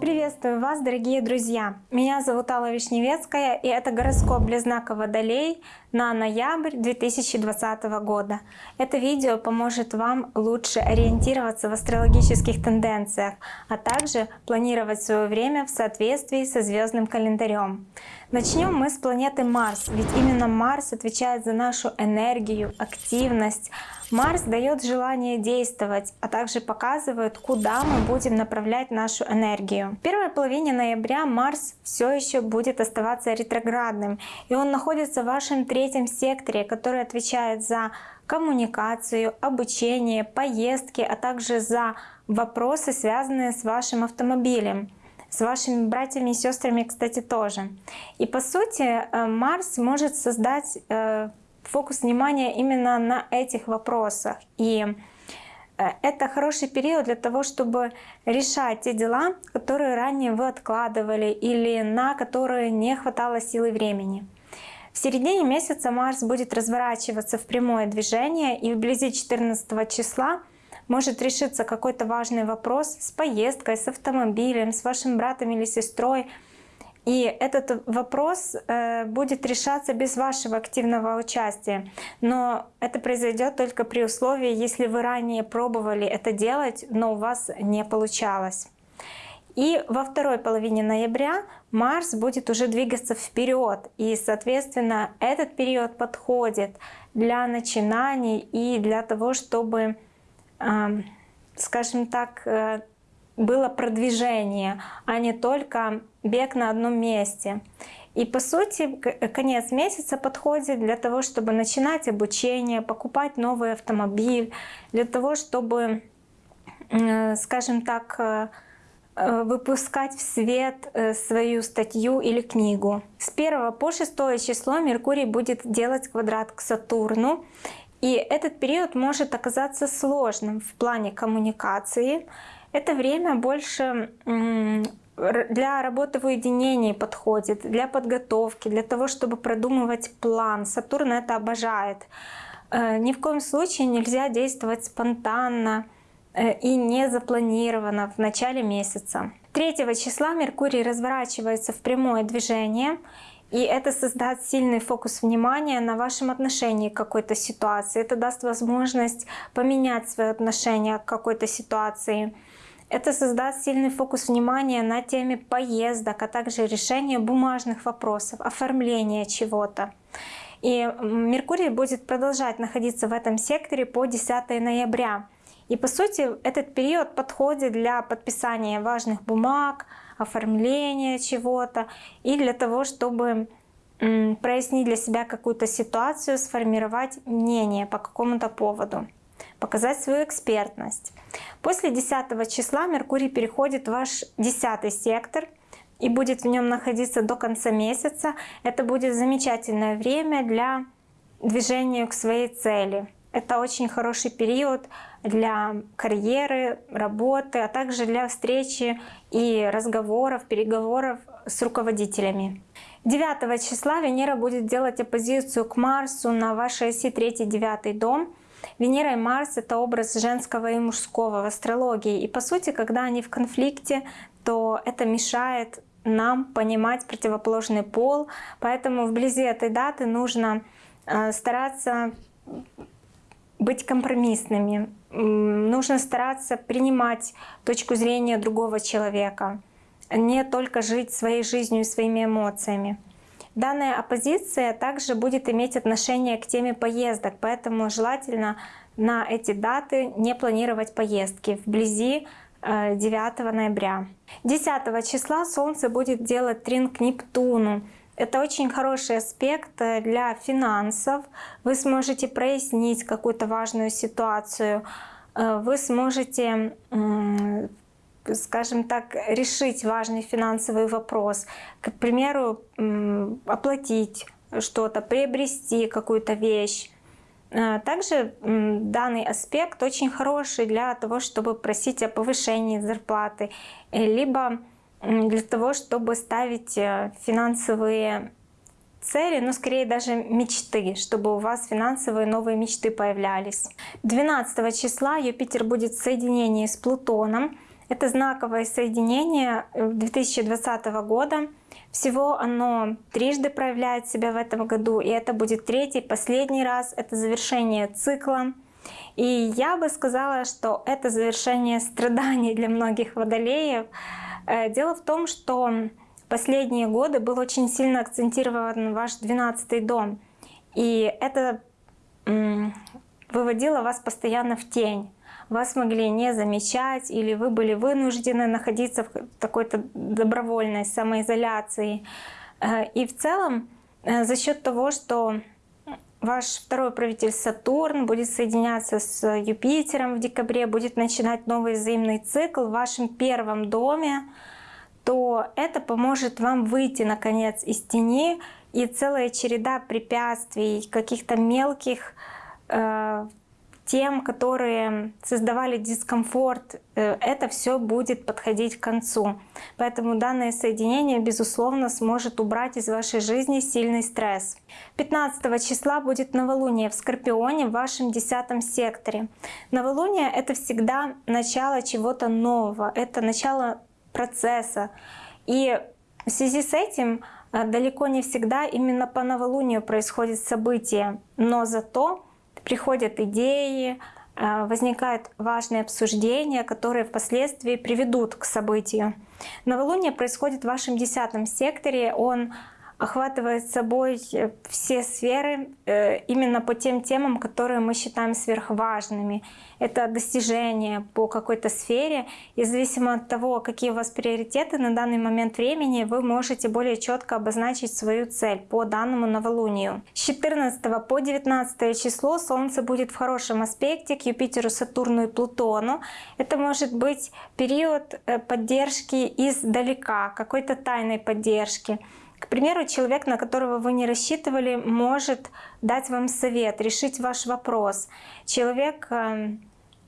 Приветствую вас, дорогие друзья! Меня зовут Алла Вишневецкая, и это гороскоп для знака Водолей на ноябрь 2020 года. Это видео поможет вам лучше ориентироваться в астрологических тенденциях, а также планировать свое время в соответствии со звездным календарем. Начнем мы с планеты Марс, ведь именно Марс отвечает за нашу энергию, активность, Марс дает желание действовать, а также показывает, куда мы будем направлять нашу энергию. В первой половине ноября Марс все еще будет оставаться ретроградным, и он находится в вашем третьем секторе, который отвечает за коммуникацию, обучение, поездки, а также за вопросы, связанные с вашим автомобилем с вашими братьями и сестрами, кстати, тоже. И по сути э, Марс может создать э, фокус внимания именно на этих вопросах. И э, это хороший период для того, чтобы решать те дела, которые ранее вы откладывали или на которые не хватало силы времени. В середине месяца Марс будет разворачиваться в прямое движение и вблизи 14 числа может решиться какой-то важный вопрос с поездкой, с автомобилем, с вашим братом или сестрой, и этот вопрос э, будет решаться без вашего активного участия. Но это произойдет только при условии, если вы ранее пробовали это делать, но у вас не получалось. И во второй половине ноября Марс будет уже двигаться вперед. И, соответственно, этот период подходит для начинаний и для того, чтобы, скажем так, э, было продвижение, а не только бег на одном месте. И по сути конец месяца подходит для того, чтобы начинать обучение, покупать новый автомобиль, для того, чтобы, скажем так, э, э, выпускать в свет э, свою статью или книгу. С 1 по 6 число Меркурий будет делать квадрат к Сатурну. И этот период может оказаться сложным в плане коммуникации, это время больше для работы в уединении подходит, для подготовки, для того, чтобы продумывать план. Сатурн это обожает. Э, ни в коем случае нельзя действовать спонтанно э, и не запланированно в начале месяца. 3 числа Меркурий разворачивается в прямое движение, и это создаст сильный фокус внимания на вашем отношении к какой-то ситуации. Это даст возможность поменять свое отношение к какой-то ситуации. Это создаст сильный фокус внимания на теме поездок, а также решения бумажных вопросов, оформления чего-то. И Меркурий будет продолжать находиться в этом секторе по 10 ноября. И по сути этот период подходит для подписания важных бумаг, оформления чего-то и для того, чтобы прояснить для себя какую-то ситуацию, сформировать мнение по какому-то поводу показать свою экспертность. После 10 числа Меркурий переходит в ваш 10 сектор и будет в нем находиться до конца месяца. Это будет замечательное время для движения к своей цели. Это очень хороший период для карьеры, работы, а также для встречи и разговоров, переговоров с руководителями. 9 числа Венера будет делать оппозицию к Марсу на вашей оси 3-9 дом. Венера и Марс — это образ женского и мужского в астрологии. И по сути, когда они в конфликте, то это мешает нам понимать противоположный пол. Поэтому вблизи этой даты нужно э, стараться быть компромиссными. Нужно стараться принимать точку зрения другого человека, не только жить своей жизнью и своими эмоциями. Данная оппозиция также будет иметь отношение к теме поездок, поэтому желательно на эти даты не планировать поездки вблизи 9 э, ноября. 10 числа Солнце будет делать трин Нептуну. Это очень хороший аспект э, для финансов. Вы сможете прояснить какую-то важную ситуацию. Э, вы сможете скажем так, решить важный финансовый вопрос. К примеру, оплатить что-то, приобрести какую-то вещь. А, также данный аспект очень хороший для того, чтобы просить о повышении зарплаты, э, либо для того, чтобы ставить э, финансовые цели, но скорее даже мечты, чтобы у вас финансовые новые мечты появлялись. 12 числа Юпитер будет в соединении с Плутоном. Это знаковое соединение 2020 года. Всего оно трижды проявляет себя в этом году, и это будет третий, последний раз. Это завершение цикла. И я бы сказала, что это завершение страданий для многих водолеев. Э, дело в том, что последние годы был очень сильно акцентирован ваш 12 дом. И это выводило вас постоянно в тень. Вас могли не замечать, или вы были вынуждены находиться в какой-то добровольной самоизоляции. Э, и в целом, э, за счет того, что ваш второй правитель Сатурн будет соединяться с Юпитером в декабре, будет начинать новый взаимный цикл в вашем первом доме, то это поможет вам выйти наконец из тени и целая череда препятствий, каких-то мелких э, тем, которые создавали дискомфорт, э, это все будет подходить к концу. Поэтому данное соединение, безусловно, сможет убрать из вашей жизни сильный стресс. 15 числа будет новолуние в Скорпионе в вашем десятом секторе. Новолуние — это всегда начало чего-то нового, это начало процесса. И в связи с этим э, далеко не всегда именно по новолунию происходит событие, но зато приходят идеи, э, возникают важные обсуждения, которые впоследствии приведут к событию. Новолуние происходит в вашем десятом секторе, он охватывает собой э, все сферы э, именно по тем темам, которые мы считаем сверхважными. Это достижения по какой-то сфере. И зависимо от того, какие у вас приоритеты на данный момент времени, вы можете более четко обозначить свою цель по данному новолунию. С 14 по 19 число Солнце будет в хорошем аспекте к Юпитеру, Сатурну и Плутону. Это может быть период э, поддержки издалека, какой-то тайной поддержки. К примеру, человек, на которого вы не рассчитывали, может дать вам совет, решить ваш вопрос. Человек, э,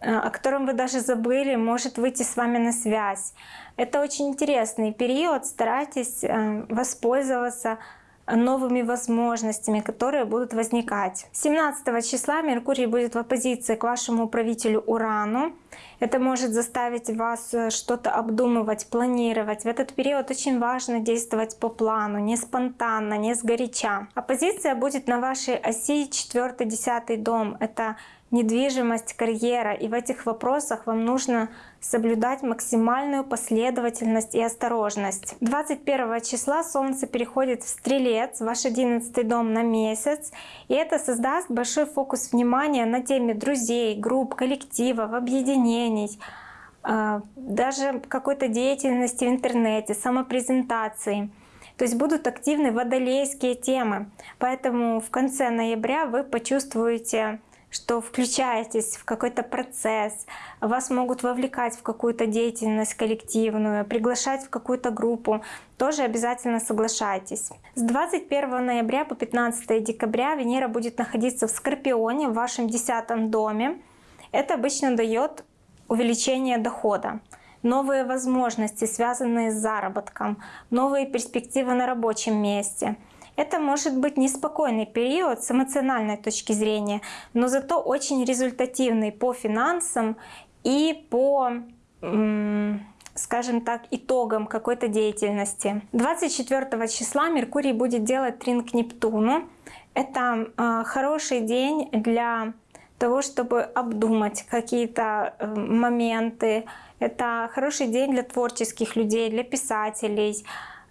э, о котором вы даже забыли, может выйти с вами на связь. Это очень интересный период, старайтесь э, воспользоваться новыми возможностями, которые будут возникать. 17 числа Меркурий будет в оппозиции к вашему правителю Урану. Это может заставить вас э, что-то обдумывать, планировать. В этот период очень важно действовать по плану, не спонтанно, не сгоряча. Оппозиция будет на вашей оси 4-10 дом. Это недвижимость, карьера. И в этих вопросах вам нужно соблюдать максимальную последовательность и осторожность. 21 числа Солнце переходит в Стрелец, ваш 11 дом на месяц, и это создаст большой фокус внимания на теме друзей, групп, коллективов, объединений, а, даже какой-то деятельности в интернете, самопрезентации. То есть будут активны водолейские темы. Поэтому в конце ноября вы почувствуете что включаетесь в какой-то процесс, вас могут вовлекать в какую-то деятельность коллективную, приглашать в какую-то группу, тоже обязательно соглашайтесь. С 21 ноября по 15 декабря Венера будет находиться в Скорпионе в вашем десятом доме. Это обычно дает увеличение дохода новые возможности, связанные с заработком, новые перспективы на рабочем месте — это может быть неспокойный период с эмоциональной точки зрения, но зато очень результативный по финансам и по скажем так, итогам какой-то деятельности. 24 числа Меркурий будет делать трин Нептуну. Это э, хороший день для того, чтобы обдумать какие-то э, моменты. Это хороший день для творческих людей, для писателей,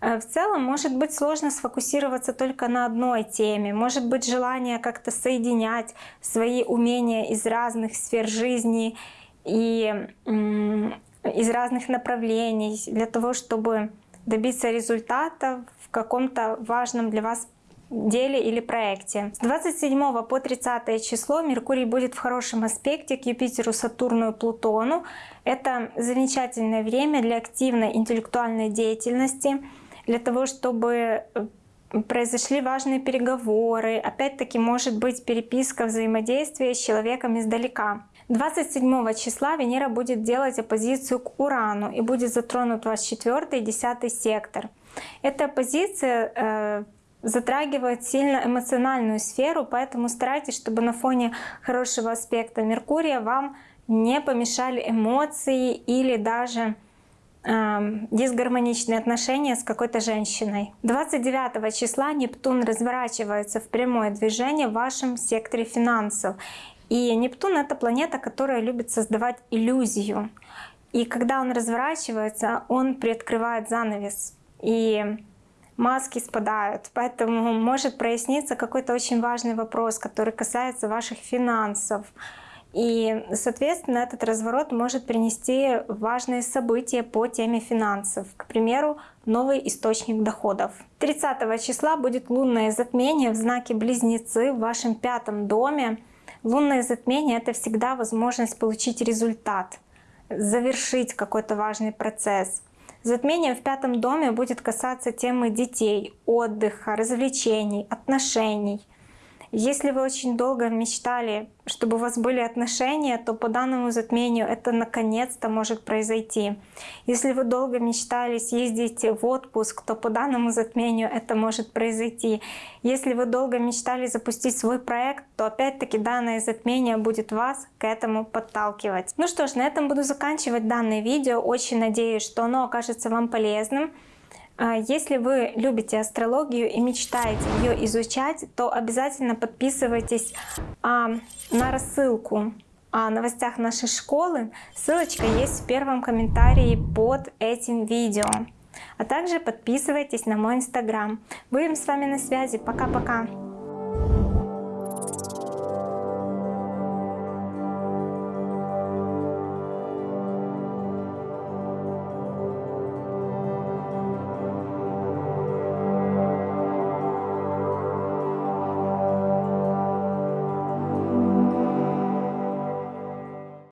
в целом может быть сложно сфокусироваться только на одной теме, может быть желание как-то соединять свои умения из разных сфер жизни и из разных направлений для того, чтобы добиться результата в каком-то важном для вас деле или проекте. С 27 по 30 число Меркурий будет в хорошем аспекте к Юпитеру, Сатурну и Плутону. Это замечательное время для активной интеллектуальной деятельности, для того, чтобы э, произошли важные переговоры, опять-таки может быть переписка, взаимодействие с человеком издалека. 27 числа Венера будет делать оппозицию к Урану и будет затронут ваш 4 и 10 сектор. Эта оппозиция э, затрагивает сильно эмоциональную сферу, поэтому старайтесь, чтобы на фоне хорошего аспекта Меркурия вам не помешали эмоции или даже дисгармоничные отношения с какой-то женщиной. 29 числа Нептун разворачивается в прямое движение в вашем секторе финансов. И Нептун — это планета, которая любит создавать иллюзию. И когда он разворачивается, он приоткрывает занавес. И маски спадают, поэтому может проясниться какой-то очень важный вопрос, который касается ваших финансов. И, соответственно, этот разворот может принести важные события по теме финансов. К примеру, новый источник доходов. 30 числа будет лунное затмение в знаке Близнецы в вашем пятом доме. Лунное затмение — это всегда возможность получить результат, завершить какой-то важный процесс. Затмение в пятом доме будет касаться темы детей, отдыха, развлечений, отношений — если вы очень долго мечтали, чтобы у вас были отношения, то по данному затмению это наконец-то может произойти. Если вы долго мечтали съездить в отпуск, то по данному затмению это может произойти. Если вы долго мечтали запустить свой проект, то опять-таки данное затмение будет вас к этому подталкивать. Ну что ж, на этом буду заканчивать данное видео. Очень надеюсь, что оно окажется вам полезным. А если вы любите астрологию и мечтаете ее изучать, то обязательно подписывайтесь а, на рассылку о новостях нашей школы. Ссылочка есть в первом комментарии под этим видео. А также подписывайтесь на мой инстаграм. Будем с вами на связи. Пока-пока!